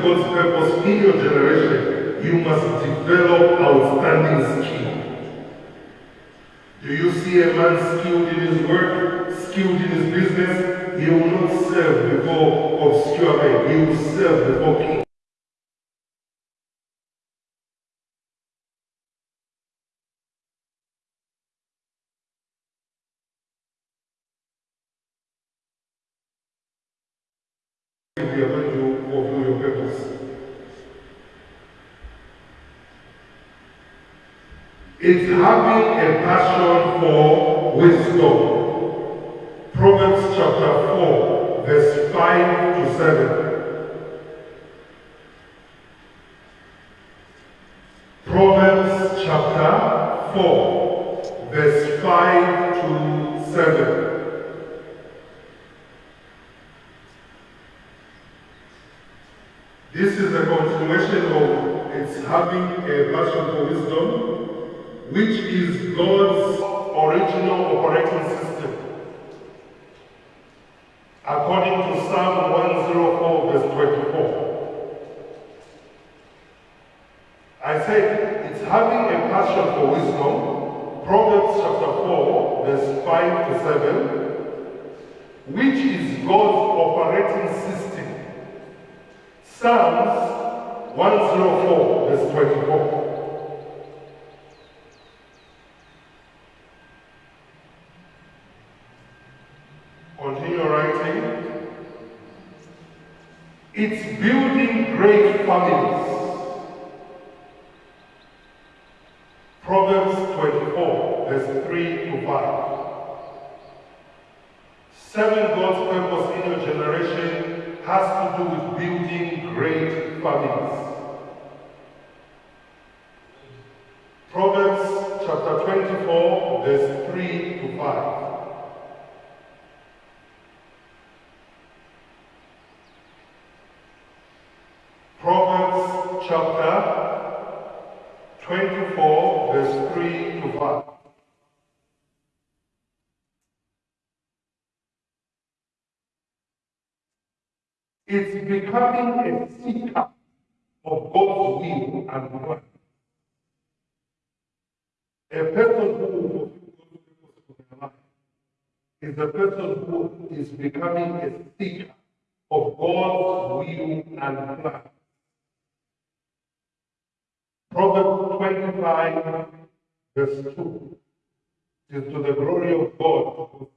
Purpose in your generation, you must develop outstanding skill. Do you see a man skilled in his work, skilled in his business? He will not serve before obscure men. He will serve before kings. Wisdom. Proverbs chapter 4, verse 5 to 7. Proverbs chapter 4, verse 5 to 7. This is a continuation of its having a passion for wisdom, which is God's original operating system. According to Psalm 104, verse 24. I said it's having a passion for wisdom, Proverbs chapter 4, verse 5 to 7, which is God's operating system. Psalms 104, verse 24. Continue writing. It's building great families. Proverbs 24, verse 3 to 5. Serving God's purpose in your generation has to do with building great families. Proverbs chapter 24, verse 3 to 5. Proverbs chapter 24, verse 3 to 5. It's becoming a seeker of God's will and plan. A person who is a person who is becoming a seeker of God's will and plan. Proverbs 25, verse 2 is to the glory of God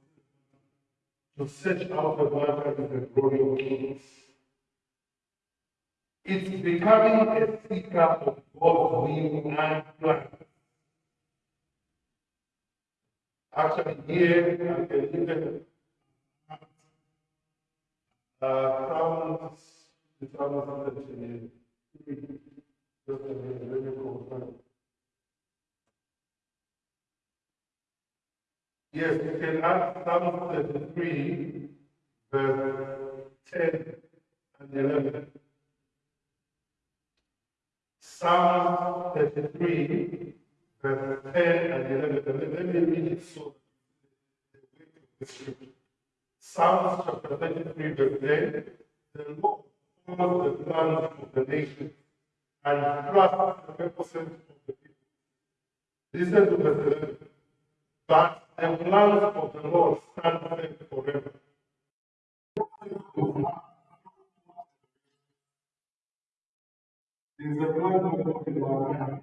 to search out the matter in the glory of kings. It's becoming a seeker of God's will and plan. Actually, here I can even uh, Psalms, Psalms 17. Just a me. Yes, you can add Psalm 33, verse 10 and 11. Psalm 33, verse 10 and 11. Let me read it so. Psalms chapter 33, verse 10. The Lord knows the plans of the nation and trust the purposes of the people. Listen to verse 11. But the plans of the Lord stand forever. There's a plan of God in.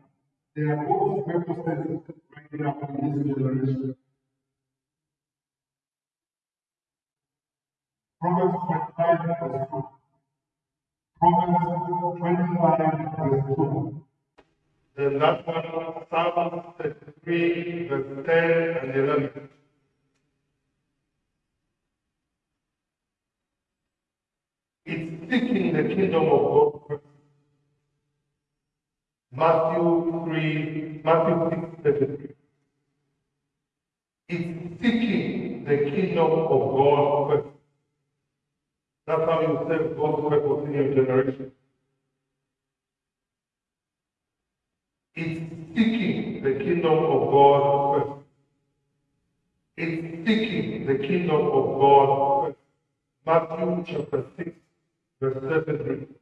There are God's purposes right now in this generation. Proverbs 25 verse 2. Proverbs 25 verse 2. Then that one, Psalm 33 verse 10 and 11. It's seeking the kingdom of God. Matthew 3, Matthew 6, 33. It's seeking the kingdom of God first. That's how you serve God's purpose in your generation. It's seeking the kingdom of God first. It's seeking the kingdom of God first. Matthew chapter 6, verse 33.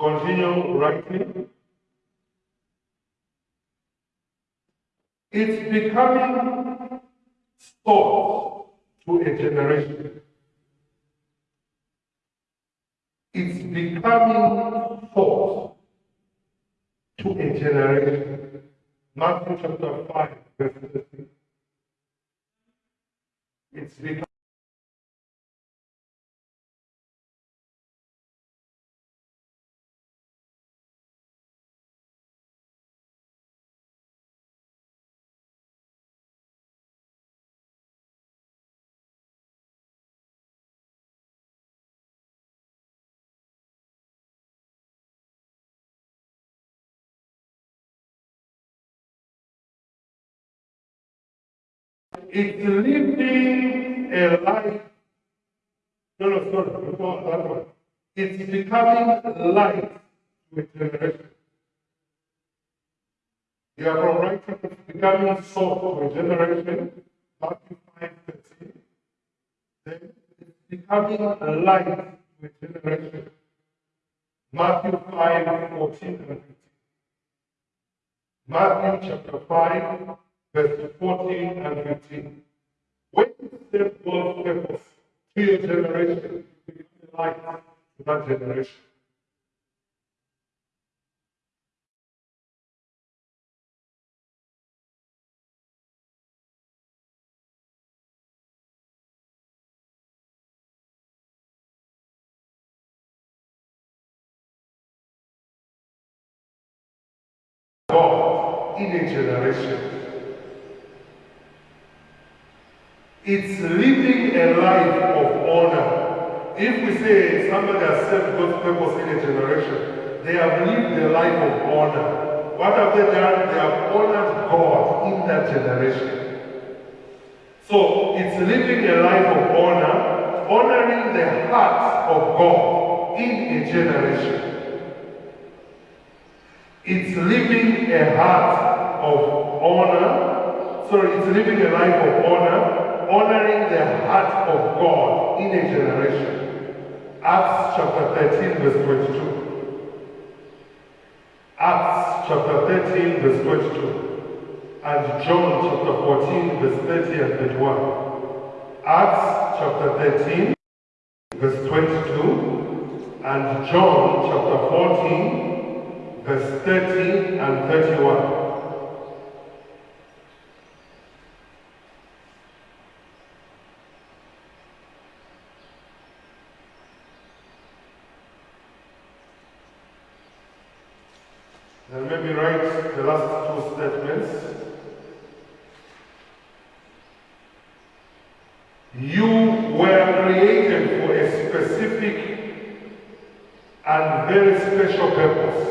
Continue writing. It's becoming thought to a generation. It's becoming thought to a generation. Matthew chapter 5, verse 13. It's becoming It's living a life. No, no, sorry, before that one. It's becoming light a generation. You are from right it's becoming salt to a generation. Matthew 5 13. Then it's becoming light to a generation. Matthew 5 14 and 15. Matthew chapter 5 verse 14 and 15. When you step God's purpose to your generation, become light to that generation. God in a generation It's living a life of honor. If we say somebody has served God's purpose in a generation, they have lived a life of honor. What have they done? They have honored God in that generation. So it's living a life of honor, honoring the heart of God in a generation. It's living a heart of honor, sorry, it's living a life of honor, honoring the heart of God in a generation. Acts chapter 13, verse 22. Acts chapter 13, verse 22. And John chapter 14, verse 30 and 31. Acts chapter 13, verse 22. And John chapter 14, verse 30 and 31. And maybe write the last two statements. You were created for a specific and very special purpose.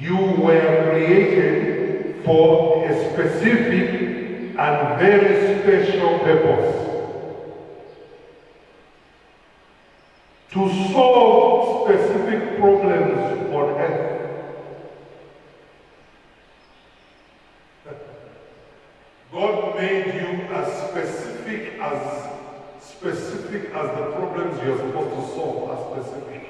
You were created for a specific and very special purpose. To solve specific problems on earth. God made you as specific as specific as the problems you're supposed to solve are specific.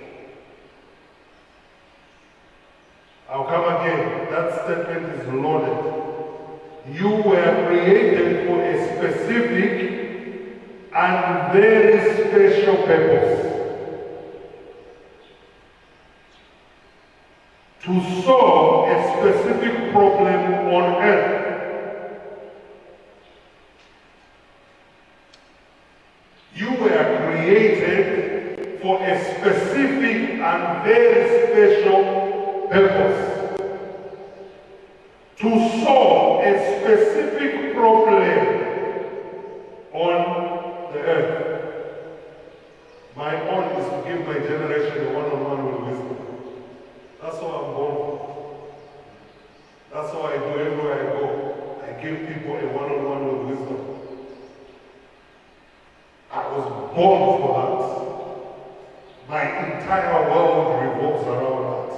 I'll come again. That statement is loaded. You were created for a specific and very special purpose. to solve a specific problem on earth. You were created for a specific and very special purpose. To solve a specific problem on the earth. My own is to give my generation a one-on-one -on -one with wisdom. That's what I'm born for. That's what I do everywhere I go. I give people a one-on-one with wisdom. I was born for that. My entire world revolves around that.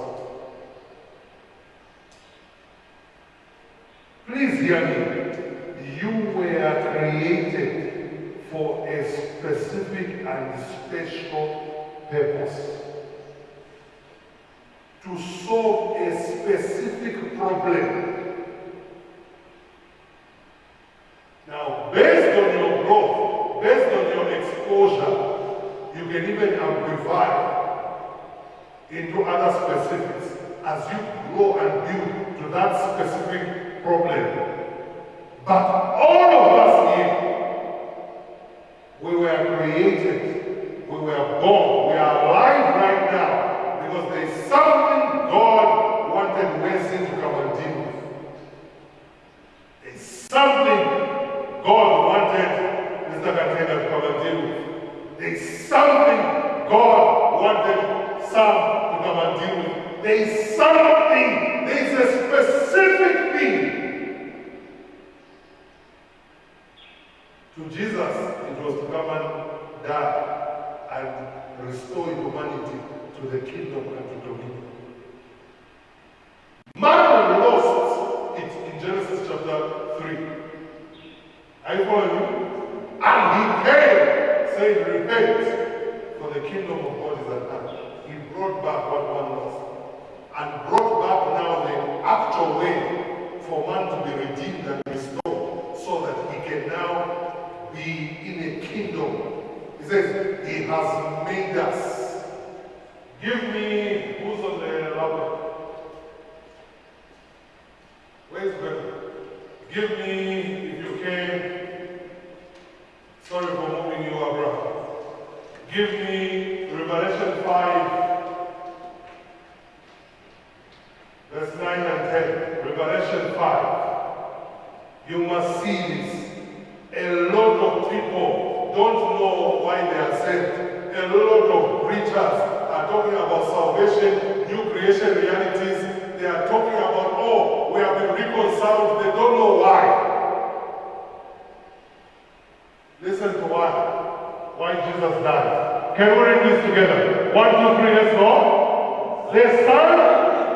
Please hear me. You were created for a specific and special purpose. To solve a specific problem. Now, based on your growth, based on your exposure, you can even amplify into other specifics as you grow and build to that specific problem. But all of us here, we were created, we were born, we are alive right now because there is something God wanted Wesley to come and deal with. There's something God wanted Mr. Katenga to come and deal with. There's something God wanted Sam to come and deal with. There's something, there's a specific thing To Jesus, it was to come and die and restore humanity to the kingdom and to dominion. Man lost it in Genesis chapter 3. Are you following me? And he came, saying, Repent, for the kingdom of God is at hand. He brought back what man lost. And brought back now the actual way for man to be redeemed and restored so that he can now be in a kingdom. He says, He has made us. Give me who's on the laptop? Where's Ben? Give me, if you can. Sorry for moving you, Abraham. Give me Revelation 5, verse 9 and 10. Revelation 5. You must see this. A lot of people don't know why they are saved. A lot of preachers are talking about salvation, new creation realities. They are talking about, oh, we have been reconciled. They don't know why. Listen to why. Why Jesus died. Can we read this together? One, two, three, let's go. They sang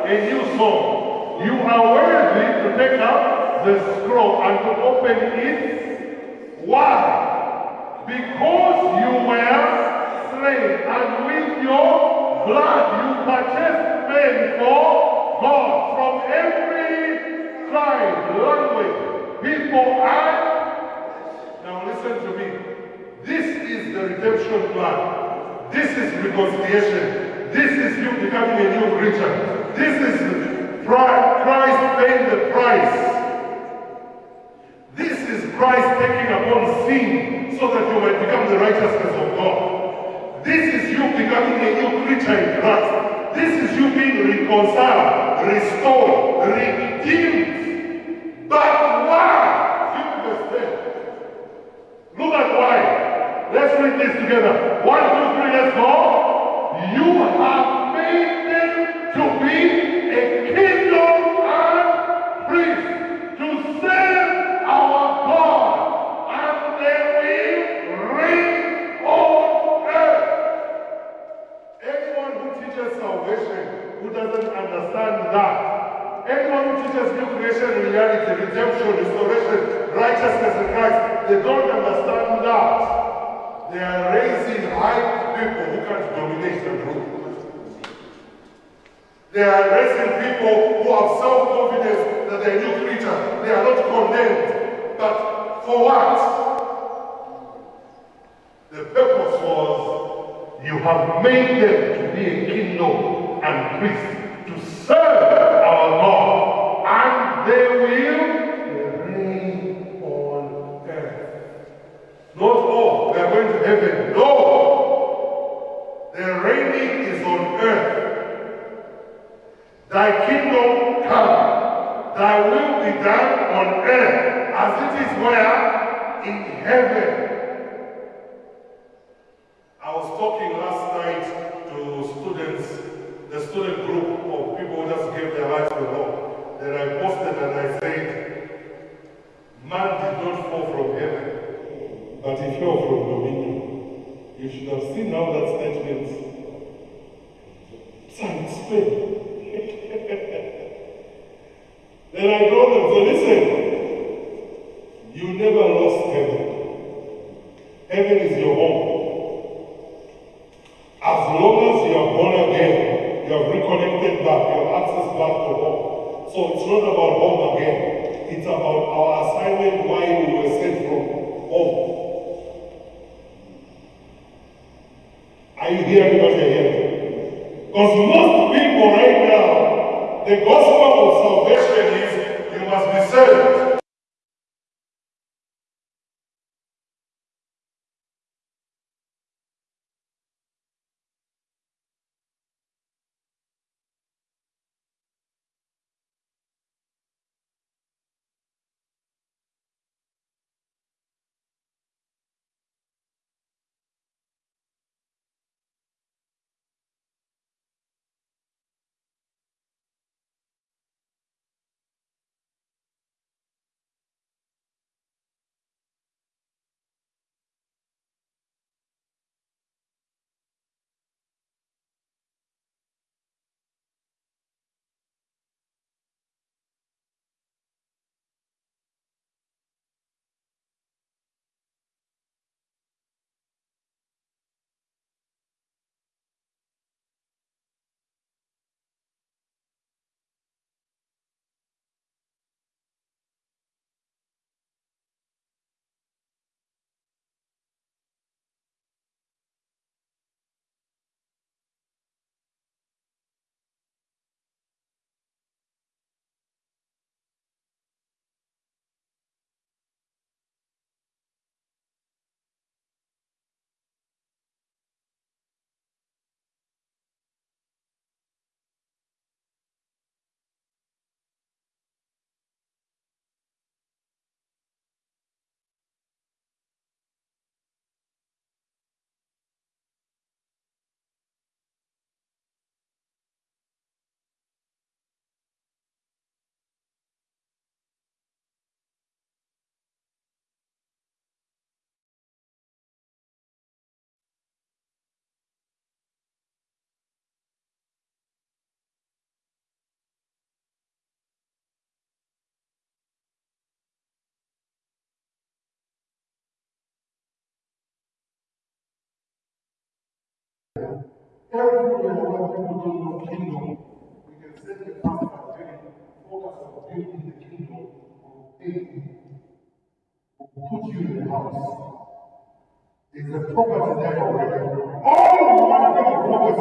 a new song. You are worthy to take up the scroll and to open it why? Because you were slain, and with your blood you purchased men for God from every tribe, language, people, and now listen to me. This is the redemption plan. This is reconciliation. This is you becoming a new creature. This is Christ paying the price This is Christ taking upon sin so that you might become the righteousness of God. This is you becoming a new creature in Christ. This is you being reconciled, restored, redeemed. But why? Look at why. Let's read this together. One, two, three. You have made them to be a kingdom and priest to serve our God, and they will reign on earth. Anyone who teaches salvation, who doesn't understand that, anyone who teaches new creation reality, redemption, restoration, righteousness in Christ, they don't understand that. They are raising hyped the group. They are raising people who have self-confidence that they are new creatures. They are not condemned. But for what? The purpose was you have made them to be a kingdom and priest to serve our Lord, and they will reign on earth. Not all, they are going to heaven. The reigning is on earth. Thy kingdom come, thy will be done on earth as it is where? In heaven. I was talking last night to students, the student group of people who just gave their lives to the Lord. Then I posted and I said, man did not fall from heaven, but he fell from dominion. You should have seen how that statement sounds then I told them, so listen, you never lost heaven. Heaven is your home. As long as you are born again, you have reconnected back, you have access back to home. So it's not about home again. It's about our assignment why we were sent from home. Are you hearing what you're hearing? Set the the kingdom of put you in the house. It's a property there already. All you to focus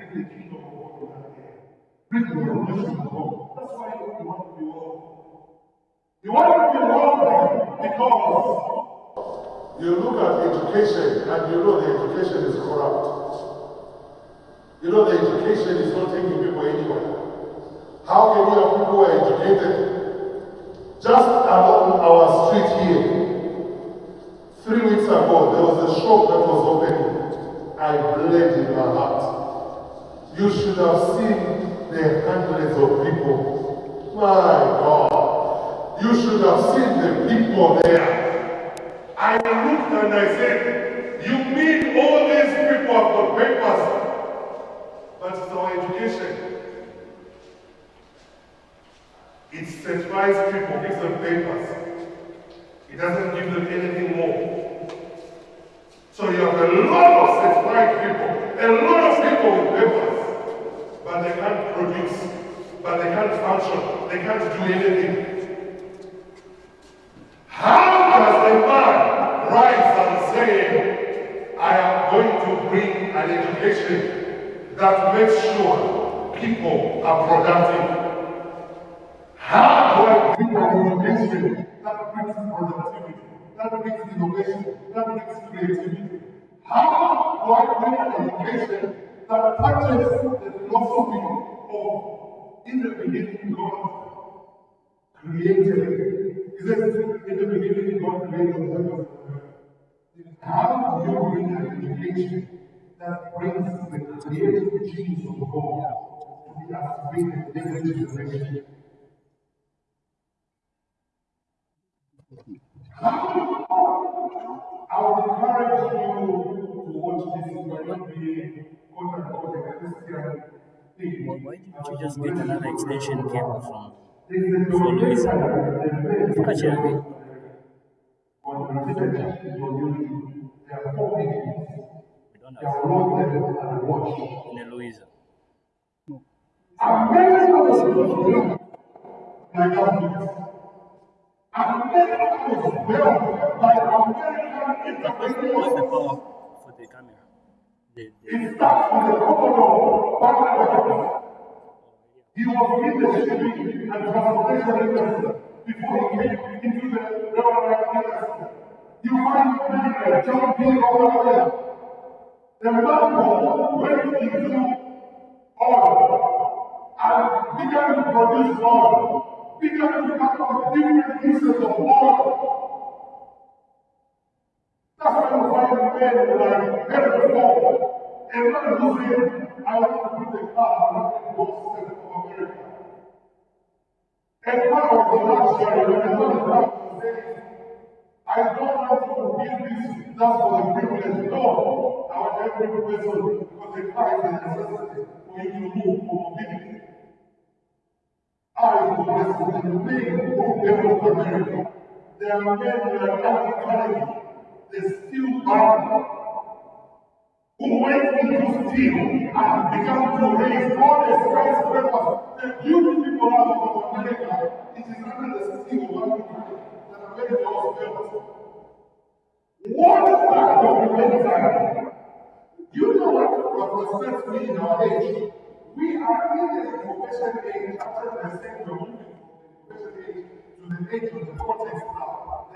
is the of that the of. That's why you want to be wealthy. You want to be wealthy because you look at education and you know the education is corrupt. You know, the education is not taking people anywhere. How can you have people who are educated? Just along our street here, three weeks ago, there was a shop that was opening. I bled in my heart. You should have seen the hundreds of people. My God. You should have seen the people there. I looked and I said, you mean all these people have got papers but it's our education. It certifies people, gives them papers. It doesn't give them anything more. So you have a lot of certified people, a lot of people with papers, but they can't produce, but they can't function, they can't do anything. How does a man rise and say, I am going to bring an education that makes sure people are productive. How do I bring an education that brings productivity, that brings innovation, that brings creativity? How do I bring an education that touches the philosophy of in the beginning God created? Is it in the beginning God created the heavens How do you bring an education that brings the creative genes of God to be activated in the next generation. I would encourage you this. Might be quote unquote a Christian thing. Well, why didn't you just get another extension cable from What's the power for the camera? The, the, It starts with the Commodore Vanderbilt. He was in the shipping and transportation industry before he came into the railroad industry. You find many John D. Rockefeller. The man went into oil and began to produce oil, began to come up with different uses of oil. That's why you find men like Henry Ford, a man who said, I want to put a car on the of America. And one of the last year, when I was around, said, I don't want to build this just for the privilege. No, every person because the car is a for you to move for mobility. I was the men who built America. There are men who are not. They still are who went into steel and began to raise all the skyscrapers. The beauty people out of America, it is under the steel America that America was built. What is that documentary? You know what frustrates me in our age? We are in the information age after the same moving from the information age to the age of the cortex now.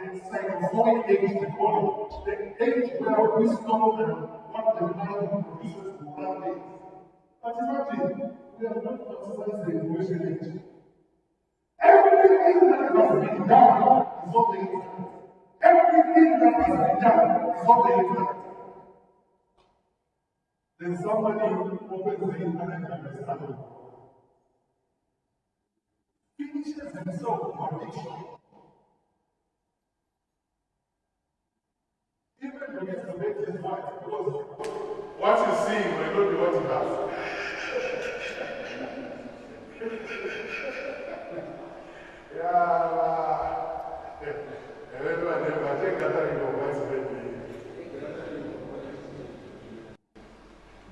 Psychozoic age, they call it. The age where wisdom and what the mind produces for one day. But imagine, we are not considered the information age. Everything that has been done is on the internet. Everything that has been done is on the internet. Then somebody opens the internet and they start to finishes himself with Even when his wife, because What you see not be what you have.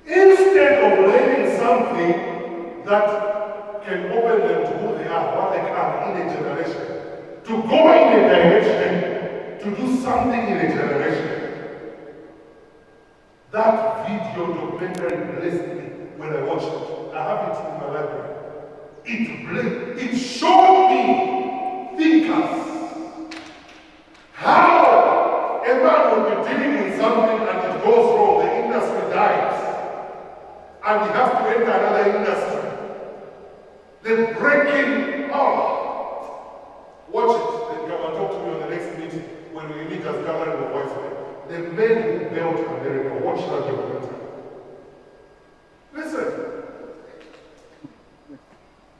Instead of learning something that can open them to who they are, what they are in a generation, to go in a direction, to do something in a generation. That video documentary blessed me when I watched it. I have it in my library. It blessed, it showed me thinkers. How a man will be dealing in something and it goes wrong, the industry dies. And he has to enter another industry. The breaking oh, Watch it. Then come and talk to me on the next meeting when we meet as gathering of voice. The men who built America. Watch that documentary. Listen.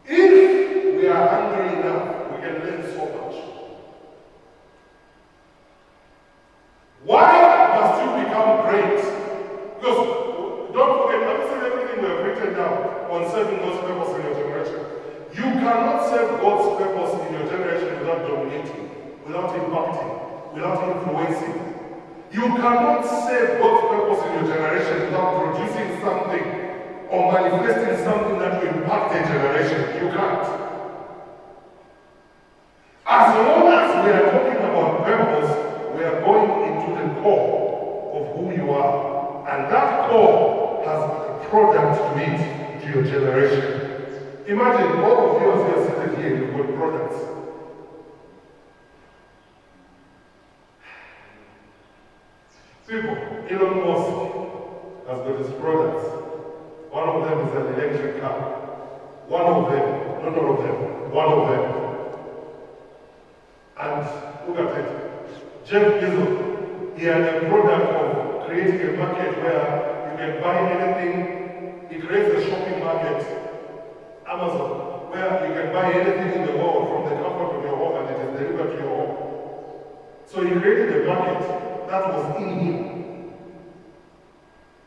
If we are hungry enough, we can learn so much. Why must you become great? Because don't forget, have you seen everything we have written down on serving God's purpose in your generation? You cannot serve God's purpose in your generation without dominating, without impacting, without influencing. You cannot serve God's purpose in your generation without producing something or manifesting something that will impact a generation. You can't. As long as we are talking about purpose, we are going into the core of who you are. And that core has a product to it, to your generation. Imagine all of you as you are seated here, you've got products. People, Elon Musk has got his products. One of them is an electric car. One of them, not all of them, one of them. And look at it. Jeff Bezos, he had a product of creating a market where you can He creates a shopping market, Amazon, where you can buy anything in the world from the comfort of your home and it is delivered to your home. So he created a market that was in him.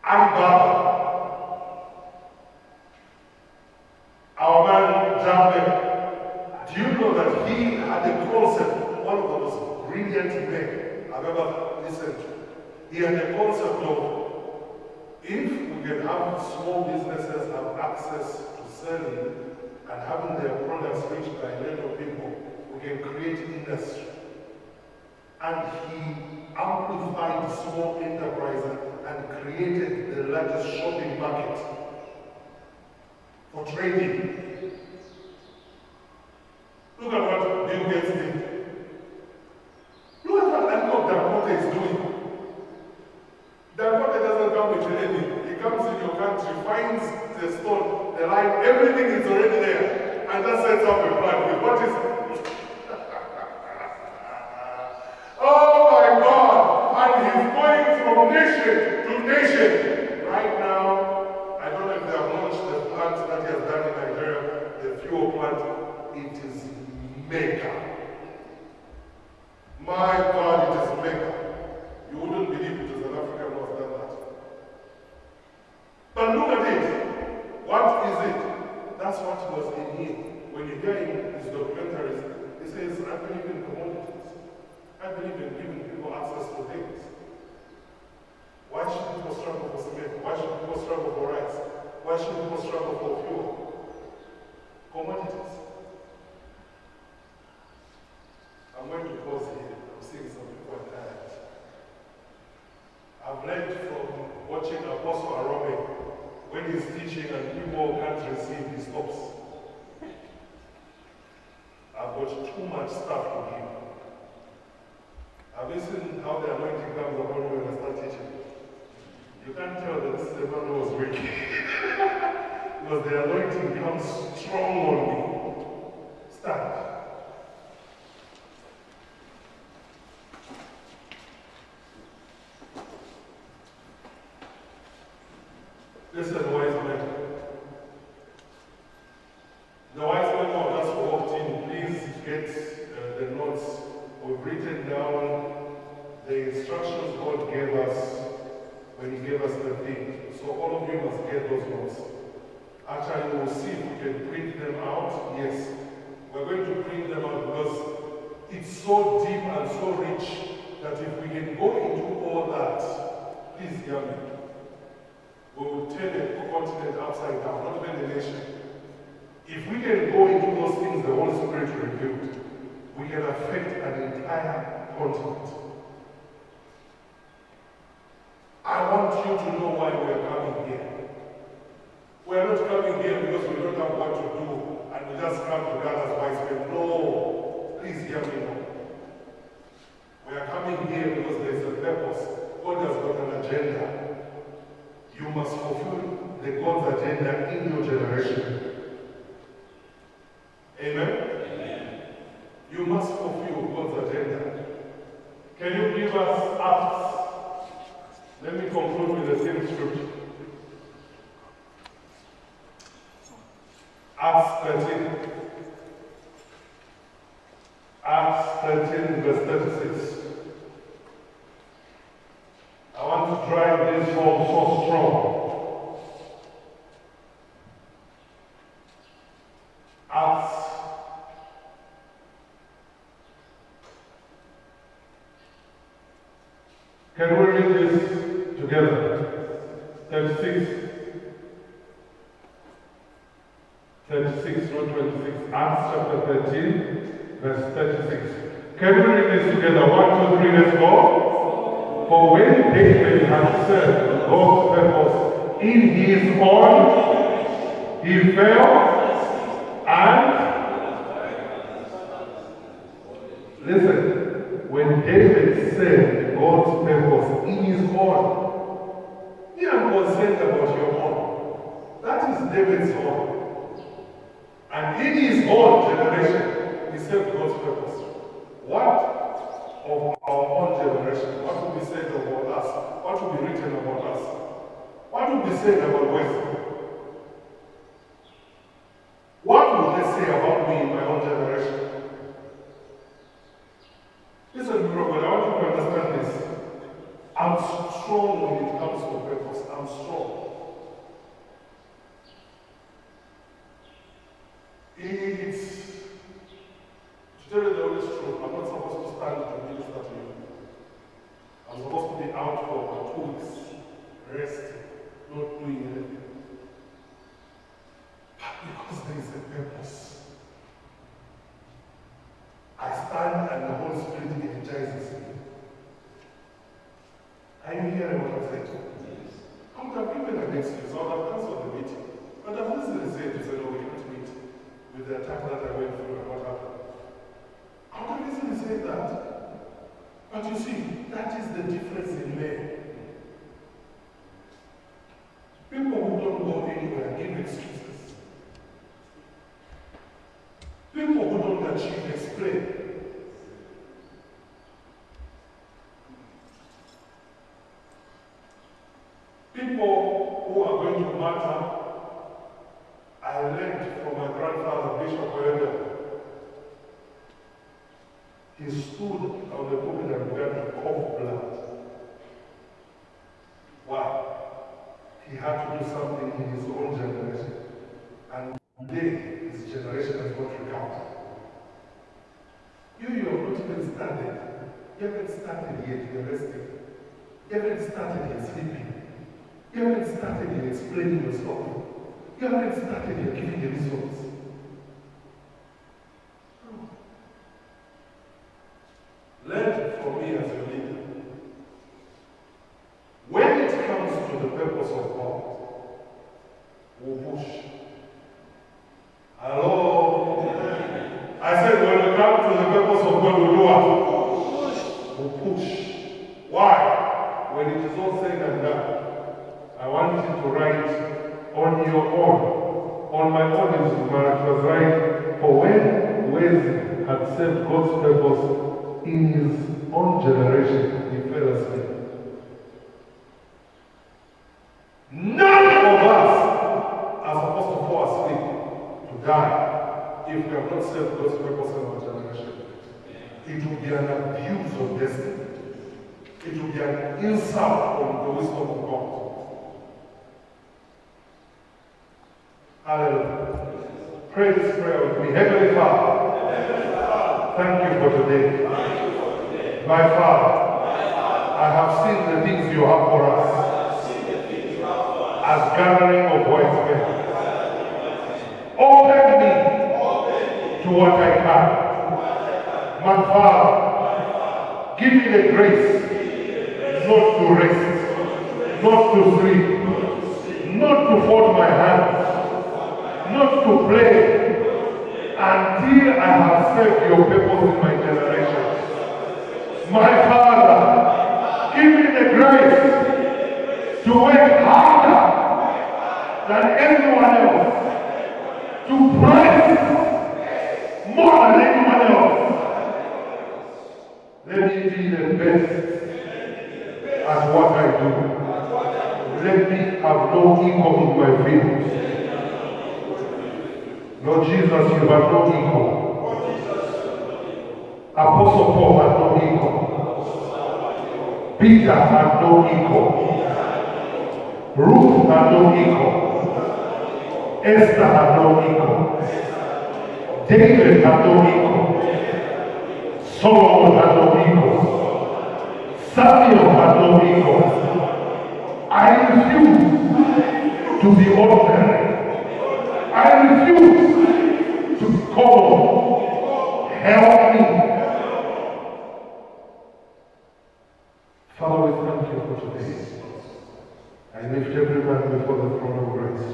Alibaba, our man Jabber, do you know that he had a concept, one of the most brilliant men I've ever listened to. He had a concept of If we can have small businesses have access to selling and having their products reached by a people, we can create industry. And he amplified small enterprises and created the largest shopping market for trading. Look at what Bill Gates did. Look at what Aliko Dangote is doing. Dangote doesn't come with anything. He comes in your country, finds the stone, the line, everything is already there, and just sets up a plan what is. oh my God! And he's going from nation to nation. Right now, I don't know if they have launched the plant that he has done in Nigeria, the fuel plant. It is mega. My God, it is mega. You wouldn't believe it is an African who has done that. But look at it. What is it? That's what was in him. When you hear him, his documentaries, he says, I believe in commodities. I believe in giving people access to things. Why should people struggle for cement? Why should people struggle for rice? Why should people struggle for fuel? Commodities. I'm going to pause here. I'm seeing some people are tired. I've learned from watching Apostle Arome when he's teaching and people can't receive, he stops. I've got too much stuff to give. Have you seen how the anointing comes upon you when I start teaching? You can't tell that this is the man who was weak. because the anointing comes strong on me. Stand. Listen, wise men. The wise men who have just walked in, please get uh, the notes. We've written down the instructions God gave us when He gave us the thing. So all of you must get those notes. Actually, we'll see if we can print them out. Yes, we're going to print them out because it's so deep and so rich that if we can go into all that, please hear me. We will turn the continent upside down, not even the nation. If we can go into those things the Holy Spirit revealed, we can affect an entire continent. I want you to know why we are coming here. We are not coming here because we don't have what to do and we just come together as wise men. No, please hear me. We are coming here because there is a purpose. God has got an agenda. You must fulfill the God's agenda in your generation. Amen? You must fulfill God's agenda. Can you give us Acts? Let me conclude with the same scripture. Acts 13. Acts 13, verse 36. I want to drive this home so strong. Acts Can we this together? 36. 36, not 26. Acts chapter 13, verse 36. Can we read this together? One, two, three, let's go. For when David had served God's purpose in his own, he fell and listen. When David served God's purpose in his own, he am concerned about your own. That is David's own. And in his own generation, he served God's purpose. What of our own generation? What will be said about us? What will be written about us? What will be said about Wesley? What will they say about me in my own generation? Listen, brother, I want you to understand this. I'm strong when it comes to purpose. I'm strong. It's Surely the Holy Spirit, I'm not supposed to stand to minister that you. I'm supposed to be out for two weeks, resting, not doing anything. But because there is a purpose. I stand and the Holy Spirit energizes me. Are you hearing what I'm saying? Yes. I would have given an excuse. I would have started yet sleeping. You haven't started yet explaining yourself. You haven't started yet giving the results. Learn from me as your leader. When it comes to the purpose of God, we'll push. Hello? I said when it comes to the purpose of God, we'll do what? We'll push. Why? When it is all said and done, I want you to write on your own. On my own, it was right for when Wesley had served God's purpose in his own generation, he fell asleep. None of us are supposed to fall asleep to die if we have not served God's purpose in our generation. It will be an abuse of destiny. It will be an insult on the wisdom of God. Hallelujah. Pray this prayer with me. Heavenly Father, thank you for today. My Father, I have seen the things you have for us as gathering of wise men. Open me to what I can. My Father, give me the grace not to rest, not to sleep, not to fold my hands, not to pray until I have served your purpose in my generation. My Father, give me the grace to work harder than anyone else, to pray more than anyone else. Let me be the best at what I do. Let me have no ego in my field. Lord Jesus, you have no ego. Apostle Paul had no ego. Peter had no ego. Ruth had no ego. Esther had no ego. David had no ego. Solomon had no ego. Samuel had no ego. I refuse to be ordinary. I refuse common. Help me. Father, we thank you for today. I lift every man before the throne of grace.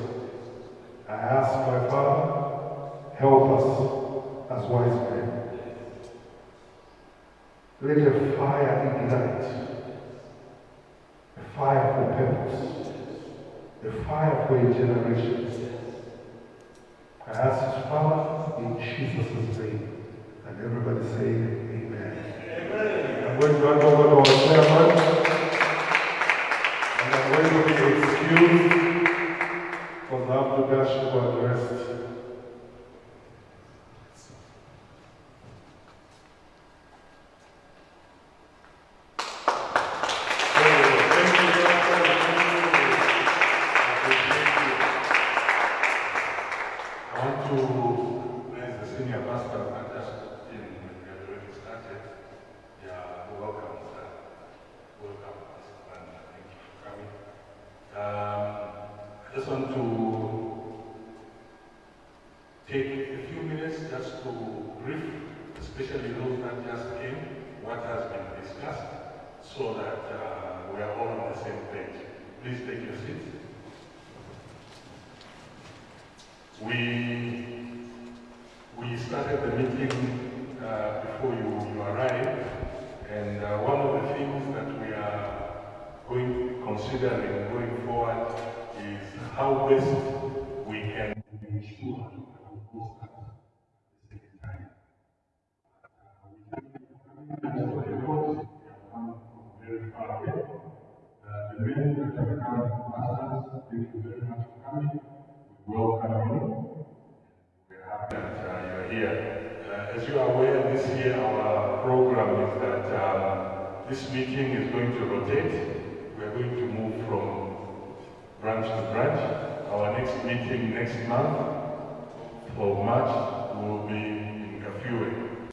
I ask my Father, help us as wise men. Let a fire ignite, a fire for purpose, a fire for a generation. I ask this, Father, Jesus' name. And everybody say, Amen. I'm going to hand over to our chairman. And I'm going to be excused for the Abdugash to address. March will be in Kafue.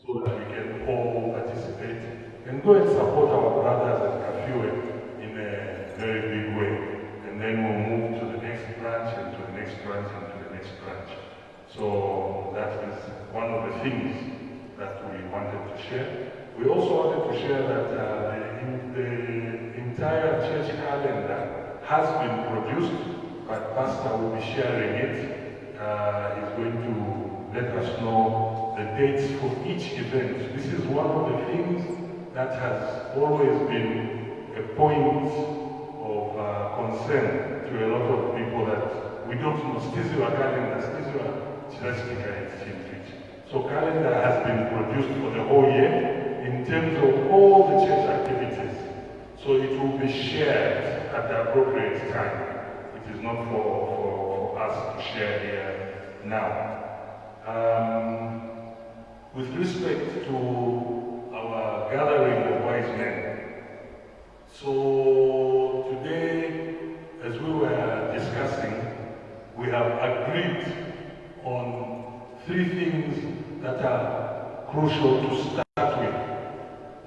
So that we can all participate and go and support our brothers at Kafue in a very big way. And then we'll move to the next branch and to the next branch and to the next branch. So that is one of the things that we wanted to share. We also wanted to share that uh, the, the entire church calendar has been produced, but Pastor will be sharing it. Uh, he's going to let us know the dates for each event. This is one of the things that has always been a point of uh, concern to a lot of people that we don't know. Skizua calendar, Skizua church So calendar has been produced for the whole year in terms of all the church activities. So it will be shared at the appropriate time. It is not for, for, for us to share here now. Um, with respect to our gathering of wise men, so today, as we were discussing, we have agreed on three things that are crucial to start with.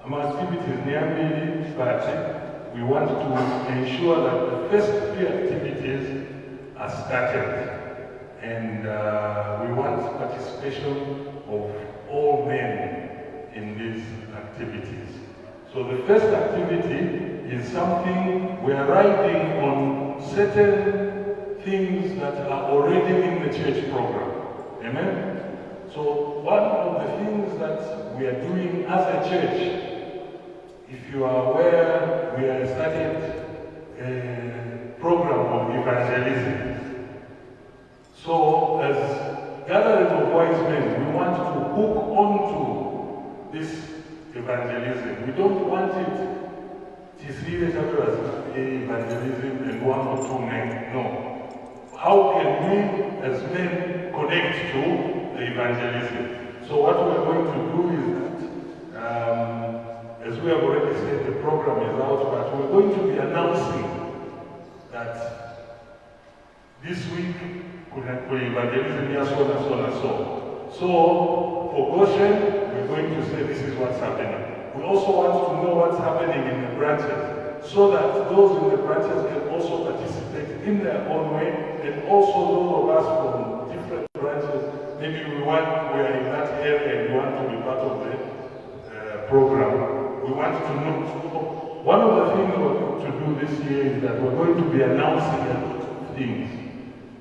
Our activities nearly but we want to ensure that the first three activities are started. And uh, we want participation of all men in these activities. So the first activity is something we are writing on certain things that are already in the church program. Amen? So one of the things that we are doing as a church, if you are aware, we have started a program of evangelism. So as gathering of wise men, we want to hook onto this evangelism. We don't want it Tisrile as evangelism and one or two men. No. How can we as men connect to the evangelism? So what we are going to do is that, um, as we have already said, the program is out, but we're going to be announcing that this week we kuna evangelism ya so na so na so. So for Goshen, we're going to say this is what's happening. We also want to know what's happening in the branches so that those in the branches can also participate in their own way and also those of us from different branches, maybe we want, we are in that area and we want to be part of the uh, program. We want to know. One of the things we're going to do this year is that we're going to be announcing a lot of things.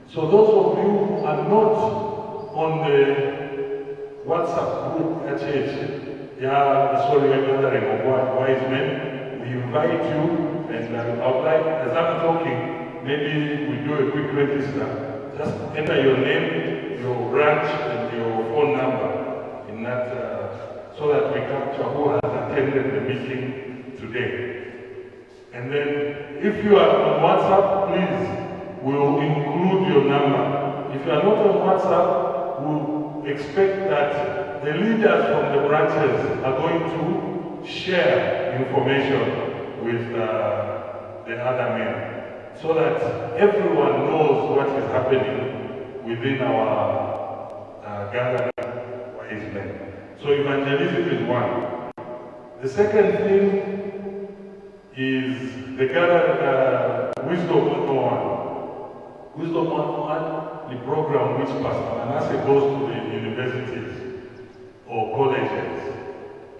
So those of you who are not on the WhatsApp group at church, yeah, sorry, we're gathering of wise men. We invite you, and I would like, as I'm talking, maybe we do a quick register. Just enter your name, your branch, and your phone number in that, uh, so that we capture who has attended the meeting today. And then, if you are on WhatsApp, please, we'll include your number. If you are not on WhatsApp, we'll expect that the leaders from the branches are going to share information with uh, the other men so that everyone knows what is happening within our uh, gathering. So evangelism is one. The second thing is the gather, uh, wisdom 101. Wisdom 101, the program which Pastor Manasseh goes to the universities or colleges.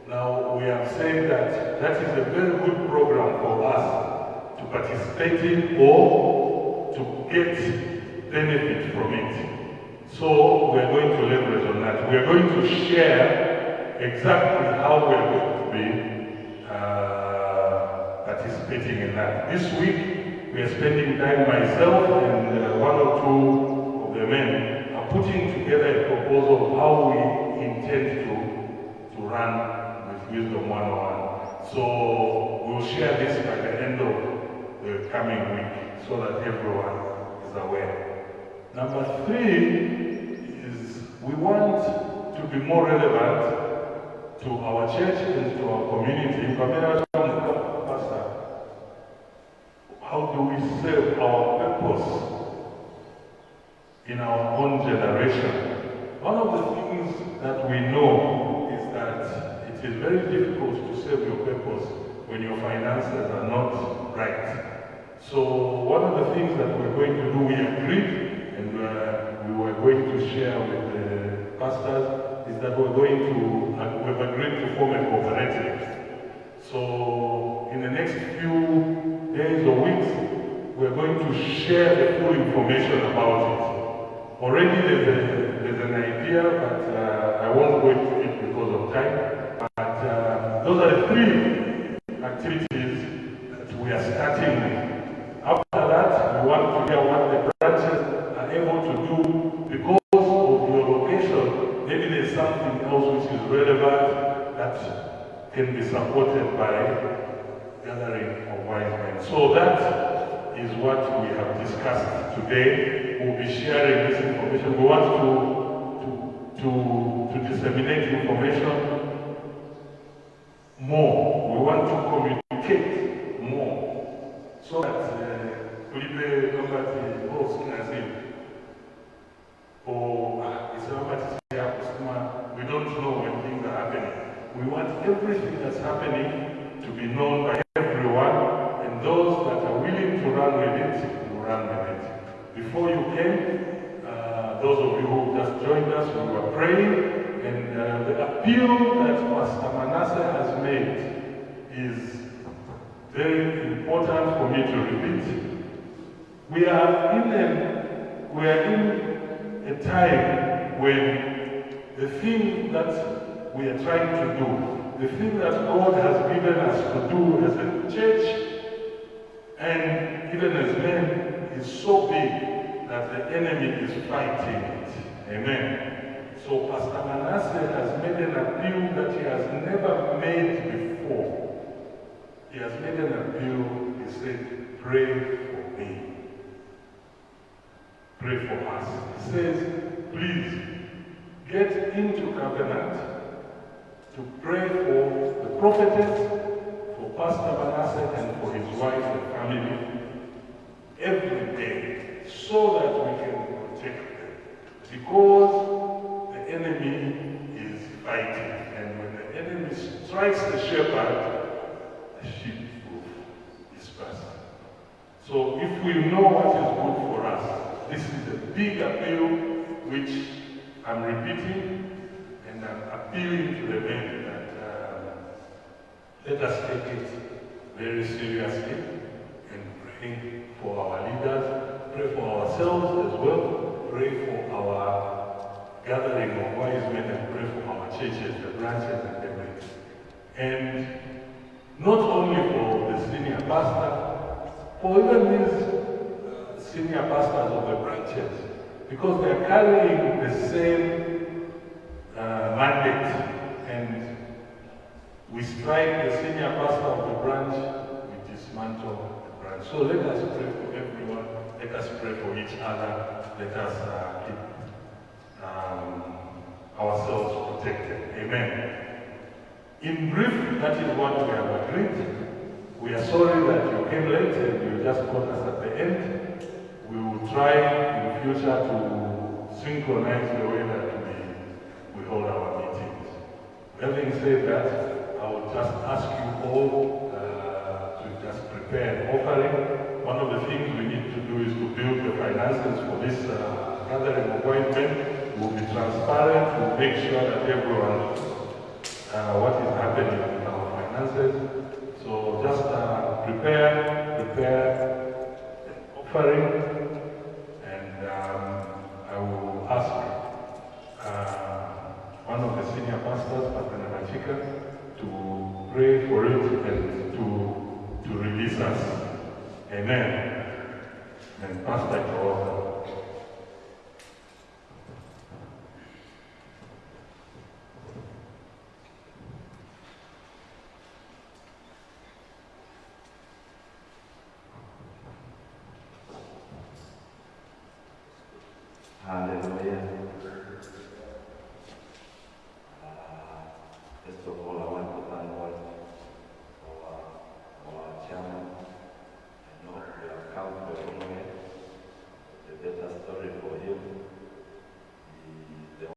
Now, we have said that that is a very good program for us to participate in or to get benefit from it. So, we are going to leverage on that. We are going to share exactly how we are going to be uh, participating in that. This week, we are spending time, myself and uh, one or two of the men are putting together a proposal of how we intend to, to run with Wisdom 101. So we'll share this by the end of the coming week so that everyone is aware. Number three is we want to be more relevant to our church and to our community. Pastor, how do we serve our purpose in our own generation? One of the things that we know is that it is very difficult to serve your purpose when your finances are not right. So one of the things that we're going to do, we agreed, and uh, we were going to share with the pastors, is that we're going to, uh, we've agreed to form a cooperative. So in the next few days or weeks, we're going to share the full information about it. Already there's, a, there's an idea, but uh, I won't go into it because of time. But uh, those are the three activities that we are starting with. After that, we want to hear what the branches supported by gathering of wise men. So that is what we have discussed today. We'll be sharing this information. We want to, to, to, to disseminate information more. We want to communicate more so that uh, Felipe Lombardi, oh, Sinazim, or uh, Islamabad we don't know when things are happening. We want everything that's happening to be known by everyone, and those that are willing to run with it will run with it. Before you came, uh, those of you who just joined us, we were praying, and uh, the appeal that Pastor Manasseh has made is very important for me to repeat. We are in a, we are in a time when the thing that we are trying to do, the thing that God has given us to do as a church and even as men is so big that the enemy is fighting it. Amen. So Pastor Manasseh has made an appeal that he has never made before. He has made an appeal. He said, pray for me. Pray for us. He says, please get into covenant to pray for the prophetess, for Pastor Manasseh, and for his wife and family every day so that we can protect them. Because the enemy is fighting, and when the enemy strikes the shepherd, the sheep will disperse. So if we know what is good for us, this is a big appeal which I'm repeating and I'm appealing to the men let us take it very seriously and pray for our leaders, pray for ourselves as well, pray for our gathering of wise men and pray for our churches, the branches and everything. And not only for the senior pastor, for even these uh, senior pastors of the branches, because they are carrying the same uh, mandate and we strike the senior pastor of the branch, we dismantle the branch. So let us pray for everyone, let us pray for each other, let us uh, keep um, ourselves protected. Amen. In brief, that is what we have agreed. We are sorry that you came late and you just caught us at the end. We will try in future to synchronize the way that we, we hold our meetings. Having said that, I will just ask you all uh, to just prepare an offering. One of the things we need to do is to build the finances for this uh, gathering appointment. We'll be transparent, we'll make sure that everyone uh, what is happening with our finances. So just uh, prepare, prepare an offering, and um, I will ask uh, one of the senior pastors, Pastor Nabachika, to pray for it and to, to release us. Amen. And Pastor Joel.